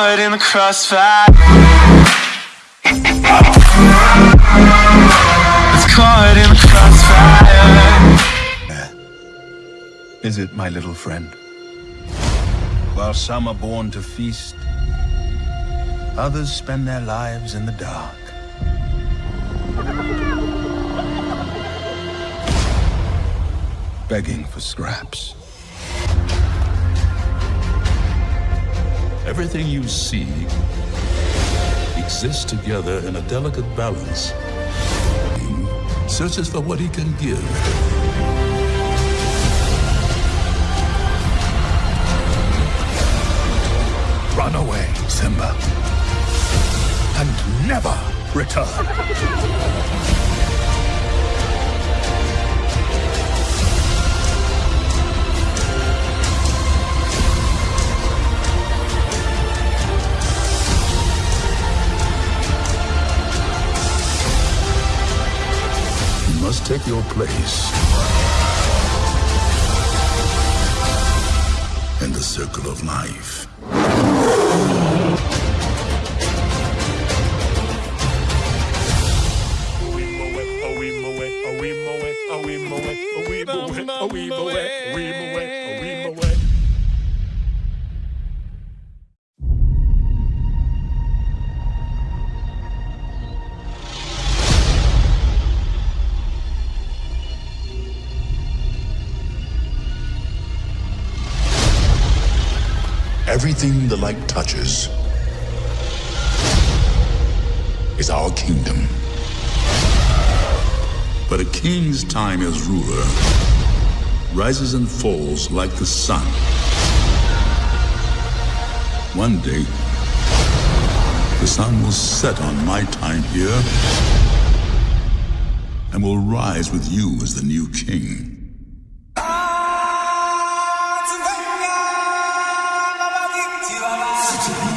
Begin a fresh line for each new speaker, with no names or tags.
caught in the crossfire. It's caught in the crossfire.
Is it, my little friend? While some are born to feast, others spend their lives in the dark. Begging for scraps.
Everything you see exists together in a delicate balance. He searches for what he can give.
Run away, Simba. And never return.
take your place. In the circle of life. Everything the light touches is our kingdom. But a king's time as ruler rises and falls like the sun. One day, the sun will set on my time here and will rise with you as the new king.
City.